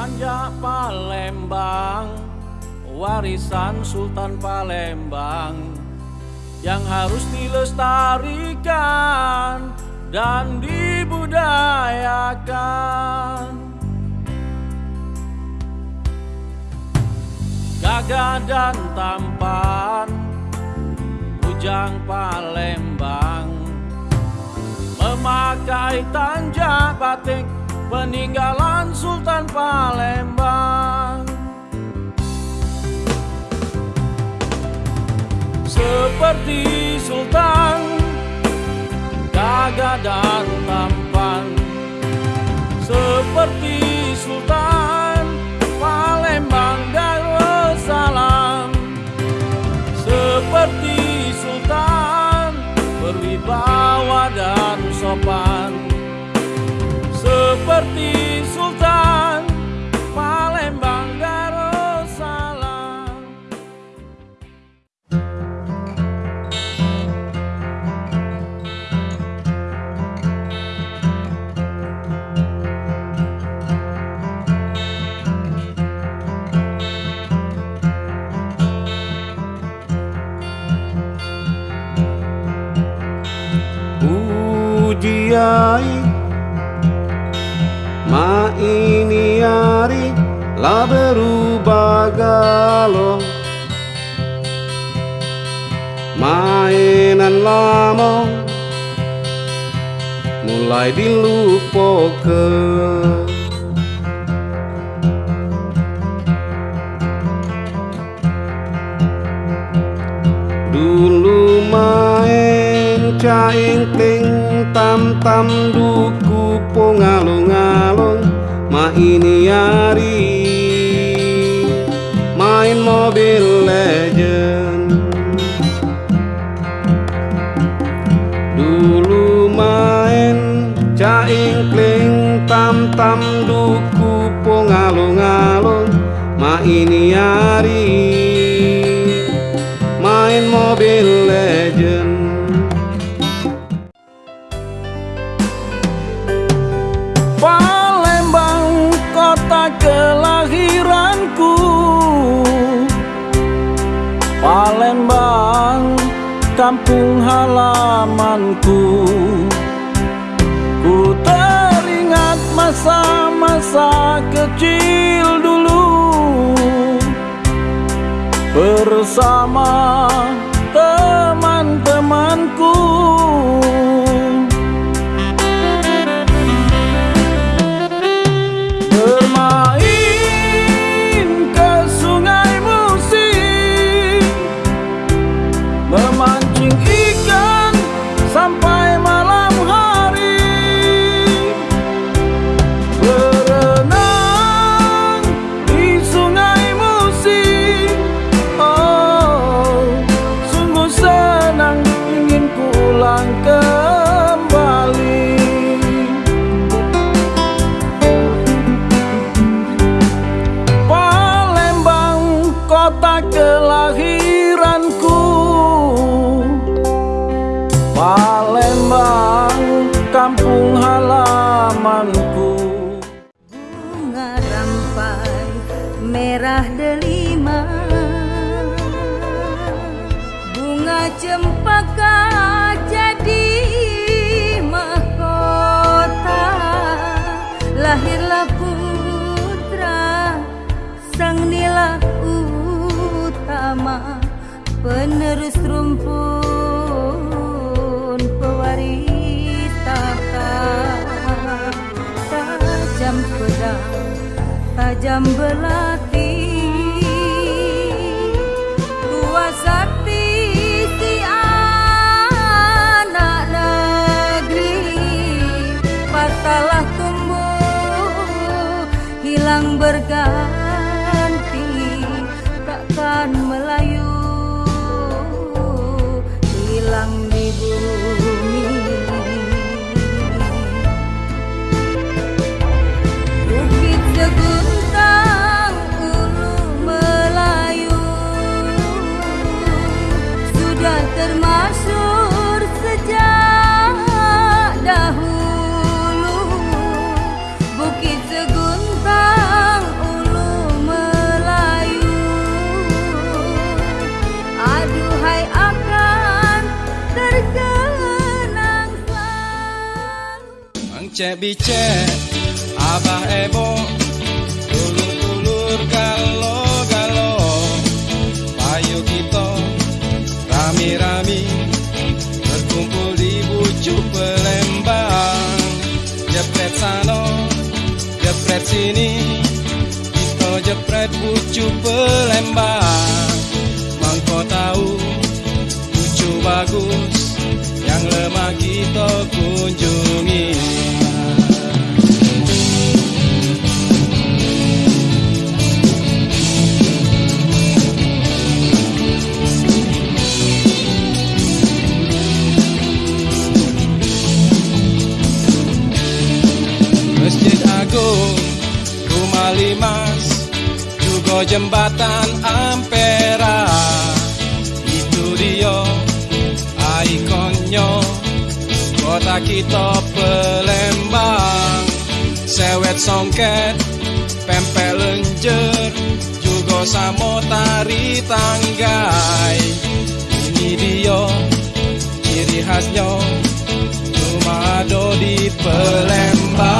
Manja Palembang Warisan Sultan Palembang Yang harus dilestarikan Dan dibudayakan. Gagah dan tampan ujang Palembang Memakai tanjak batik Peninggalan Sultan Palembang. Seperti Sultan Gagah dan tampan. Seperti Sultan La berubah galau. Mainan lama Mulai dilupakan. Dulu main caing ting tam tam duku pongalung alung ma ini hari mobil legend Dulu main caing kling tam tam duku pongalung alung ma ini hari kampung halamanku. Ku teringat masa-masa kecil dulu. Bersama rampai merah delima. Bunga cempaka jadi mahkota. Lahirlah putra sang nila utama penerus rumpun tajam belati tua sakti si anak negeri. Patalah tumbuh hilang berganti. Takkan melayu Bicek bicek Abah Ebo Ulur ulur galo galo Payo kita Rami rami Berkumpul di bujuk pelembang. Jepret sano Jepret sini Kita jepret bujuk pelembang. Juga jembatan Ampera. Itu dia ikonnya kota kita Pelembang. Sewet songket, pempek lenjer, juga samo tari tanggai. Ini dia ciri khasnya cuma ada di Pelembang.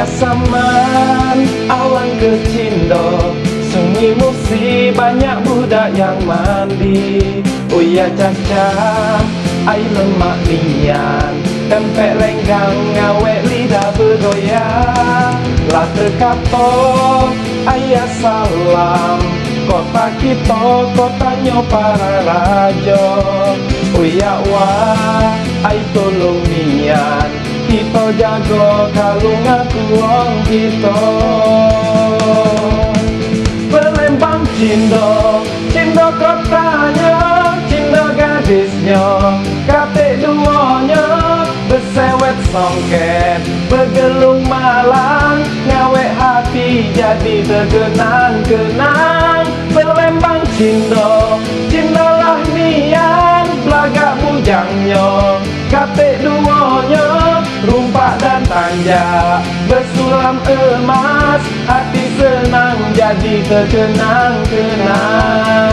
Ayah saman alang kecindo Sunyi musi banyak budak yang mandi. Uya caca ai lemak lian Tempek lenggang ngawek lidah bergoyang. Lah terkapok ayah salam. Kota kita kotanya para raja. Uya wah ai tolong nian Kita jaga kalung aku wong kita. Pelembang cindo Cindo kotanya Cindo gadisnya. Kate duanya Besewet so jongket Bergelung malang Ngawek hati jadi terkenang-kenang Berlembang cindo Cindolah nian Belagak bujangnya. Katik duonya Rumpak dan tanjak Bersulam emas Hati senang jadi terkenang-kenang